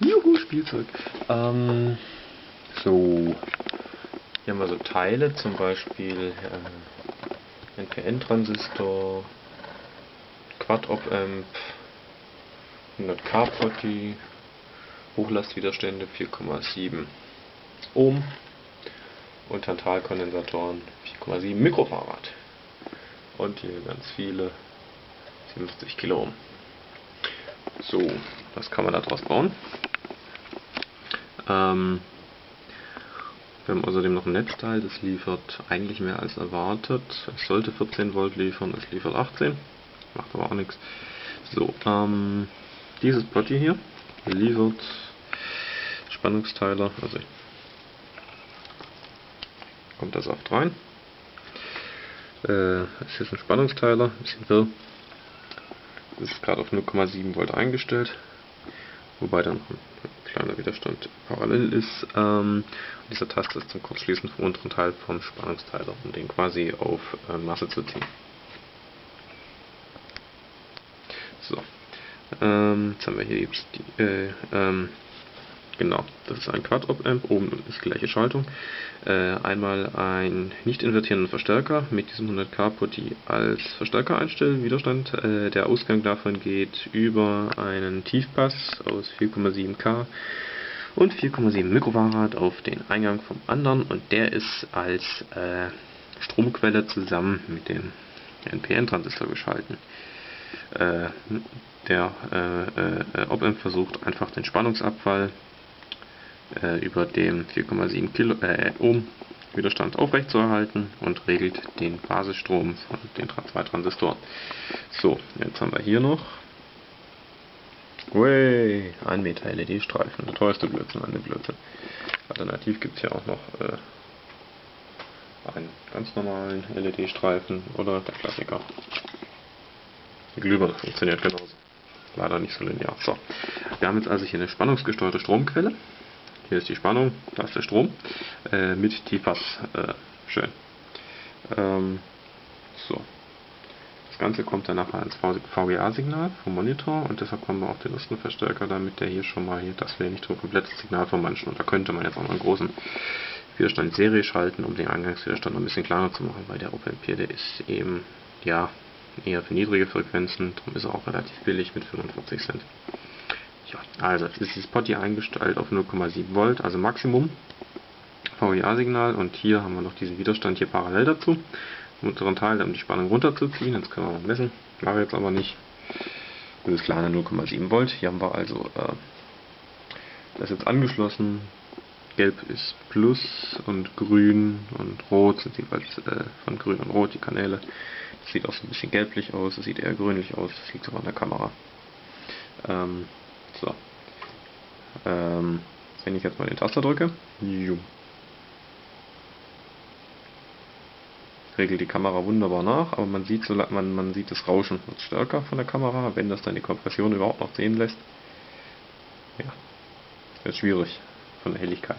Juhu, Spielzeug. Ähm, so. Hier haben wir so Teile, zum Beispiel äh, NPN-Transistor, Quad-Op-Amp, 100K Potty, Hochlastwiderstände 4,7 Ohm und Tantalkondensatoren 4,7 Mikrofarad. Und hier ganz viele 57 Kilo Ohm. So, was kann man daraus bauen? Ähm, wir haben außerdem noch ein Netzteil, das liefert eigentlich mehr als erwartet. Es sollte 14 Volt liefern, es liefert 18. Macht aber auch nichts. So, ähm, dieses Body hier liefert Spannungsteiler, also kommt das Saft rein. Äh, es ist ein Spannungsteiler, ein bisschen wirr. Ist gerade auf 0,7 Volt eingestellt, wobei dann noch ein kleiner Widerstand parallel ist. Ähm, dieser Taster ist zum Kurzschließen vom unteren Teil vom Spannungsteiler, um den quasi auf äh, Masse zu ziehen. So, ähm, jetzt haben wir hier die, äh, ähm, Genau, das ist ein Quad-Op-Amp, oben ist gleiche Schaltung. Äh, einmal ein nicht invertierenden Verstärker mit diesem 100K-Putty als Verstärker einstellen, Widerstand. Äh, der Ausgang davon geht über einen Tiefpass aus 4,7K und 4,7 Mikrofarad auf den Eingang vom anderen und der ist als äh, Stromquelle zusammen mit dem NPN-Transistor geschalten. Äh, der äh, äh, Op-Amp versucht einfach den Spannungsabfall äh, über dem 4,7 Kilo äh, Ohm Widerstand aufrechtzuerhalten und regelt den Basisstrom von den zwei Transistoren. So, jetzt haben wir hier noch Way, 1 Meter LED-Streifen, der teuerste Blödsinn an dem Blödsinn. Alternativ gibt es hier auch noch äh, einen ganz normalen LED-Streifen oder der Klassiker. Die Glühbirne funktioniert genauso. Leider nicht so linear. So, wir haben jetzt also hier eine spannungsgesteuerte Stromquelle. Hier ist die Spannung, da ist der Strom äh, mit Tiefpass. Äh, schön. Ähm, so. Das Ganze kommt dann nachher ins VGA-Signal vom Monitor und deshalb kommen wir auf den ersten Verstärker, damit der hier schon mal hier, das wäre nicht so ein komplettes Signal von manchen und da könnte man jetzt auch einen großen Widerstand Serie schalten, um den Eingangswiderstand ein bisschen kleiner zu machen, weil der OpenP, der ist eben, ja, eher für niedrige Frequenzen, darum ist er auch relativ billig mit 45 Cent. Ja, also ist dieses Pot hier eingestellt auf 0,7 Volt, also Maximum VGA-Signal und hier haben wir noch diesen Widerstand hier parallel dazu. Unseren Teil, um die Spannung runterzuziehen, jetzt können wir mal messen, mache jetzt aber nicht. Das ist kleine 0,7 Volt. Hier haben wir also äh, das jetzt angeschlossen. Gelb ist Plus und Grün und Rot sind jeweils äh, von Grün und Rot die Kanäle. Das sieht auch so ein bisschen gelblich aus, das sieht eher grünlich aus, das liegt aber an der Kamera. Ähm. Ähm, wenn ich jetzt mal den Taster drücke, regelt die Kamera wunderbar nach, aber man sieht, so, man, man sieht das Rauschen wird stärker von der Kamera, wenn das dann die Kompression überhaupt noch sehen lässt. Ja, wird schwierig von der Helligkeit.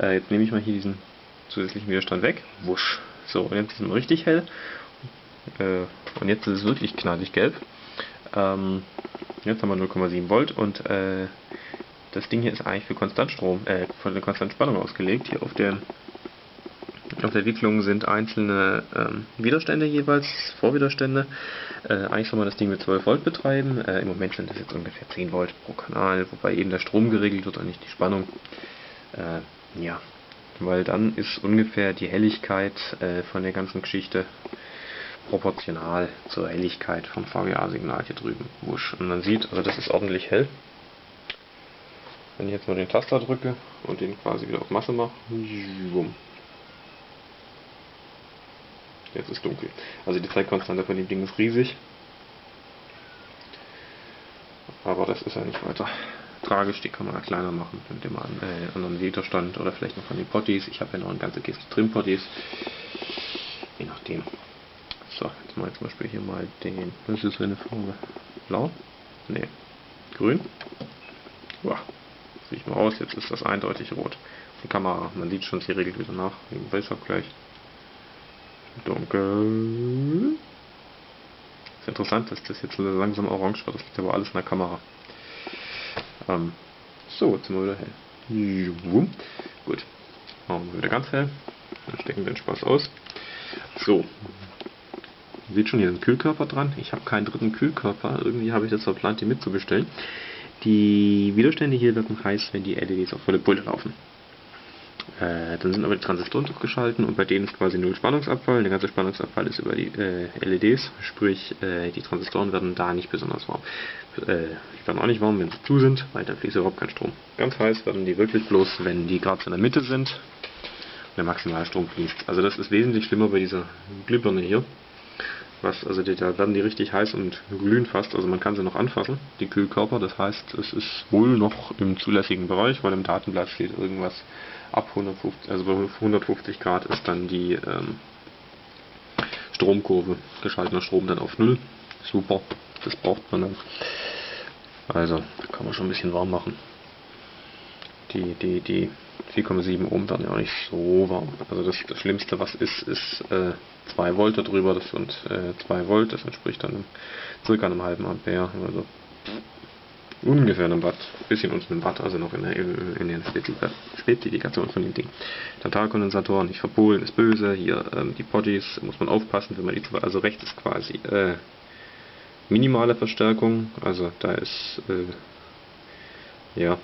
Äh, jetzt nehme ich mal hier diesen zusätzlichen Widerstand weg. Wusch. So, und jetzt ist es richtig hell. Äh, und jetzt ist es wirklich knallig gelb. Ähm, Jetzt haben wir 0,7 Volt und äh, das Ding hier ist eigentlich für Konstantstrom, äh, für eine Konstantspannung ausgelegt. Hier auf der auf der Wicklung sind einzelne ähm, Widerstände jeweils, Vorwiderstände. Äh, eigentlich soll man das Ding mit 12 Volt betreiben. Äh, Im Moment sind es jetzt ungefähr 10 Volt pro Kanal, wobei eben der Strom geregelt wird und nicht die Spannung. Äh, ja, weil dann ist ungefähr die Helligkeit äh, von der ganzen Geschichte proportional zur Helligkeit vom VGA-Signal hier drüben. Wusch. Und man sieht, also das ist ordentlich hell. Wenn ich jetzt mal den Taster drücke und den quasi wieder auf Masse mache, jetzt ist dunkel. Also die Zeitkonstante von dem Ding ist riesig. Aber das ist ja nicht weiter tragisch, die kann man ja kleiner machen, indem man äh, anderen Widerstand oder vielleicht noch von den Potties. Ich habe ja noch eine ganze Kiste Trim-Potties. Je nachdem. So, jetzt mal zum Beispiel hier mal den. Was ist eine Farbe? Blau? Ne. Grün? Wow. Sieht mal aus, jetzt ist das eindeutig rot. Die Kamera, man sieht schon, sie regelt wieder nach, wegen Weißabgleich. Dunkel. Ist interessant, dass das jetzt langsam orange wird, das liegt aber alles in der Kamera. Ähm, So, jetzt sind wir wieder hell. Gut. Machen wir wieder ganz hell. Dann stecken wir den Spaß aus. So. Sieht schon hier einen Kühlkörper dran. Ich habe keinen dritten Kühlkörper. Irgendwie habe ich das verplant, die mitzubestellen. Die Widerstände hier werden heiß, wenn die LEDs auf volle Pulle laufen. Äh, dann sind aber die Transistoren durchgeschalten und bei denen ist quasi null Spannungsabfall. Der ganze Spannungsabfall ist über die äh, LEDs, sprich äh, die Transistoren werden da nicht besonders warm. Äh, die werden auch nicht warm, wenn sie zu sind, weil dann fließt überhaupt kein Strom. Ganz heiß werden die wirklich bloß, wenn die gerade in der Mitte sind und der Maximalstrom fließt. Also das ist wesentlich schlimmer bei dieser Glühbirne hier. Was, also die, da werden die richtig heiß und glühen fast, also man kann sie noch anfassen, die Kühlkörper, das heißt, es ist wohl noch im zulässigen Bereich, weil im Datenblatt steht irgendwas ab 150, also bei 150 Grad ist dann die ähm, Stromkurve, geschalteter Strom dann auf Null. Super, das braucht man dann. Also, kann man schon ein bisschen warm machen. Die, die, die 4,7 Ohm werden ja auch nicht so warm. Also das, das Schlimmste was ist, ist äh, 2 Volt darüber, das sind äh, 2 Volt, das entspricht dann circa einem halben Ampere. Also ungefähr einem Watt, bisschen unter einem Watt, also noch in der, in der Spezifikation von dem Ding. Tantalkondensatoren, nicht verpolen, ist böse. Hier ähm, die Poddies, muss man aufpassen, wenn man die also rechts ist quasi äh, minimale Verstärkung, also da ist äh, ja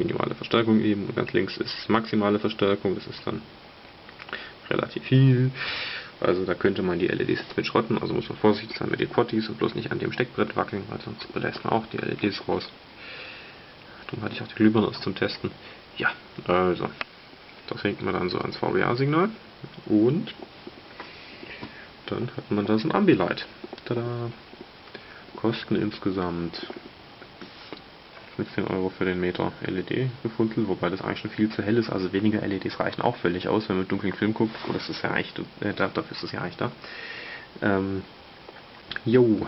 minimale Verstärkung eben und ganz links ist maximale Verstärkung, das ist dann relativ viel. Also da könnte man die LEDs jetzt mit schrotten, also muss man vorsichtig sein mit den Potties und bloß nicht an dem Steckbrett wackeln, weil sonst belässt man auch die LEDs raus. Darum hatte ich auch die Glühbirne aus zum Testen. Ja, also, das hängt man dann so ans VGA-Signal und dann hat man da so ein Ambilight. Tada! Kosten insgesamt 15 Euro für den Meter LED gefunden, wobei das eigentlich schon viel zu hell ist. Also weniger LEDs reichen auch völlig aus, wenn man dunklen Film guckt. Oh, das ist ja eigentlich, äh, dafür ist es ja eigentlich da. Ähm, jo.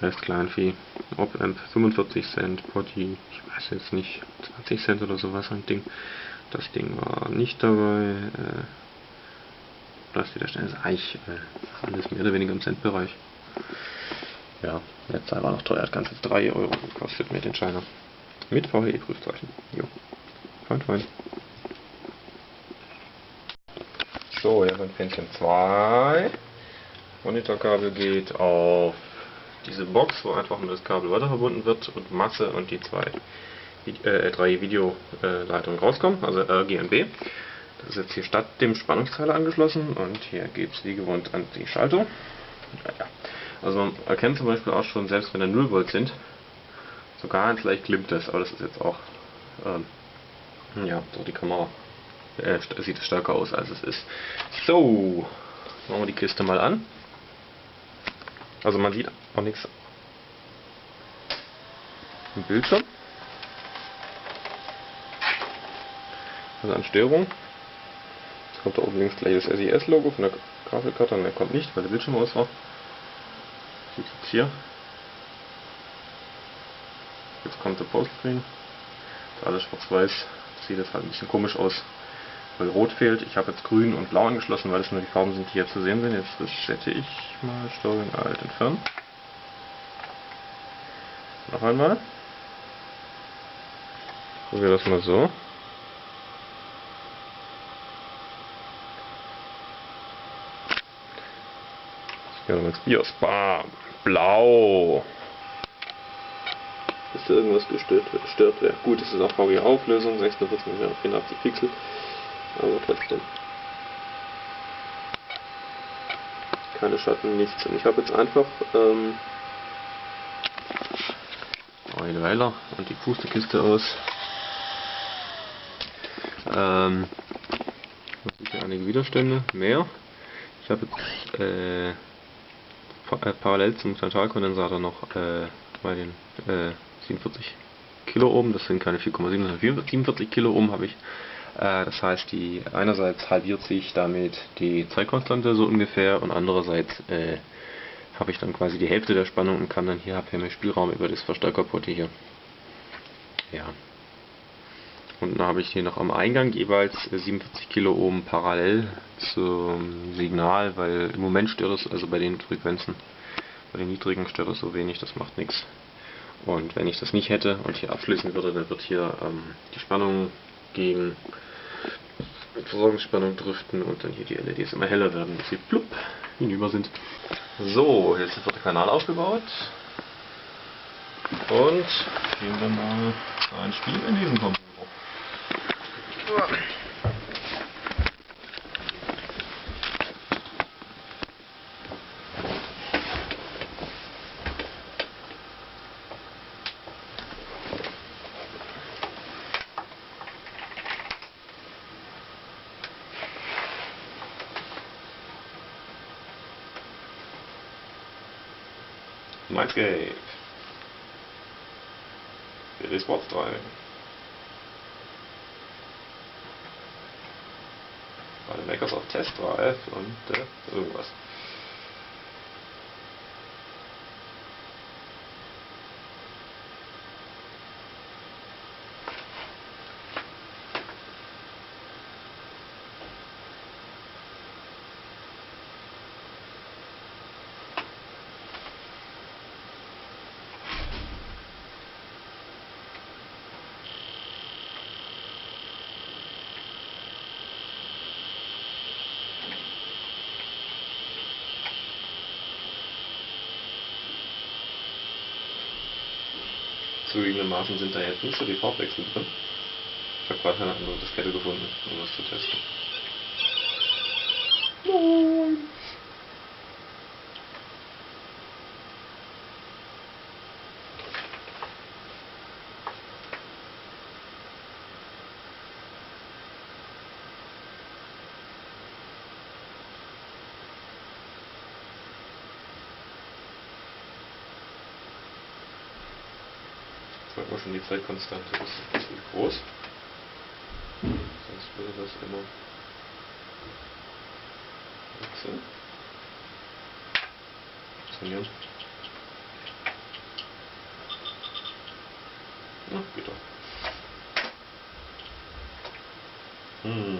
Rest Kleinvieh. Op-Amp 45 Cent, Potty, ich weiß jetzt nicht, 20 Cent oder sowas ein Ding. Das Ding war nicht dabei. Äh, das wieder schnell ist eigentlich äh, alles mehr oder weniger im Centbereich. Ja, letzter war noch teuer, hat ganze 3 Euro gekostet mit den China. Mit VHE-Prüfzeichen. Jo. Fein, fein. So, hier wir Pinchen 2. Monitorkabel geht auf diese Box, wo einfach nur das Kabel weiter verbunden wird und Masse und die zwei äh, drei Videoleitungen rauskommen, also RGB. Das ist jetzt hier statt dem Spannungsteiler angeschlossen und hier geht es wie gewohnt an die Schaltung. Ja, also man erkennt zum Beispiel auch schon, selbst wenn da 0 Volt sind, so ganz leicht glimmt das, aber das ist jetzt auch, ähm, ja, so die Kamera äh, sieht stärker aus als es ist. So, machen wir die Kiste mal an. Also man sieht auch nichts im Bildschirm. Also an Störung. Jetzt kommt da oben links gleich das SES-Logo von der Grafikkarte, und der kommt nicht, weil der Bildschirm aus war. Sieht jetzt hier. Jetzt kommt der Postscreen. Alles schwarz-weiß. Sieht jetzt halt ein bisschen komisch aus, weil rot fehlt. Ich habe jetzt grün und blau angeschlossen, weil das nur die Farben sind, die hier zu sehen sind. Jetzt resette ich mal Steuerung Alt entfernen. Noch einmal. Probiere das mal so. Ins BIOS. Bam. Blau. Da irgendwas gestört, gestört wäre. Gut, es ist auch VGA-Auflösung, 46 mm 84 Pixel. Aber trotzdem. Keine Schatten, nichts. Und ich habe jetzt einfach ähm, Weiler und die Pusterkiste aus. Ähm, sicher einige Widerstände, mehr. Ich habe jetzt äh, parallel zum Tantalkondensator noch äh, bei den äh, 47 Kiloohm, das sind keine 4,7, sondern 47 Kiloohm habe ich. Äh, das heißt, die einerseits halbiert sich damit die Zeitkonstante so ungefähr und andererseits äh, habe ich dann quasi die Hälfte der Spannung und kann dann hier habe mehr Spielraum über das Verstärkerport hier. Ja. Und dann habe ich hier noch am Eingang jeweils 47 Kiloohm parallel zum Signal, weil im Moment stört es, also bei den Frequenzen, bei den niedrigen stört es so wenig, das macht nichts. Und wenn ich das nicht hätte und hier abschließen würde, dann wird hier ähm, die Spannung gegen Versorgungsspannung driften und dann hier die LEDs immer heller werden, bis sie plupp hinüber sind. So, jetzt wird der Kanal aufgebaut. Und gehen wir mal ein Spiel in diesem Computer. Mindscape. Billy Sports Driving. Bei Microsoft Test Drive und äh, irgendwas. Zugegebenermaßen sind da jetzt nicht so die Farbwechsel drin. Ich habe gerade eine andere Diskette gefunden, um das zu testen. Sag mal schon, die Zeitkonstante ist ziemlich groß. Sonst würde das immer wechseln. Funktionieren. Na, geht doch. Hm.